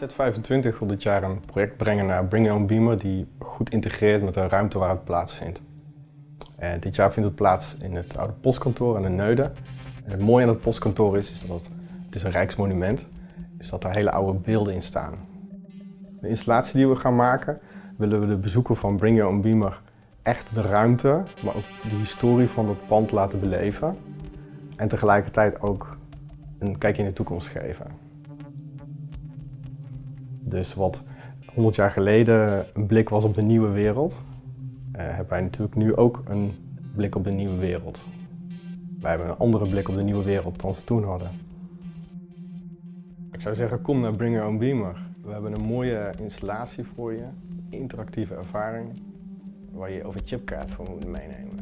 Z25 wil dit jaar een project brengen naar Bring Your Own Beamer die goed integreert met de ruimte waar het plaatsvindt. En dit jaar vindt het plaats in het oude postkantoor in de Neude. En het mooie aan het postkantoor is, is dat het, is een rijksmonument, is dat er hele oude beelden in staan. De installatie die we gaan maken, willen we de bezoeker van Bring Your Own Beamer echt de ruimte, maar ook de historie van het pand laten beleven. En tegelijkertijd ook een kijkje in de toekomst geven. Dus wat 100 jaar geleden een blik was op de nieuwe wereld, uh, hebben wij natuurlijk nu ook een blik op de nieuwe wereld. Wij hebben een andere blik op de nieuwe wereld dan ze toen hadden. Ik zou zeggen, kom naar Bring Your Own Beamer. We hebben een mooie installatie voor je, interactieve ervaring, waar je over chipkaart voor moet meenemen.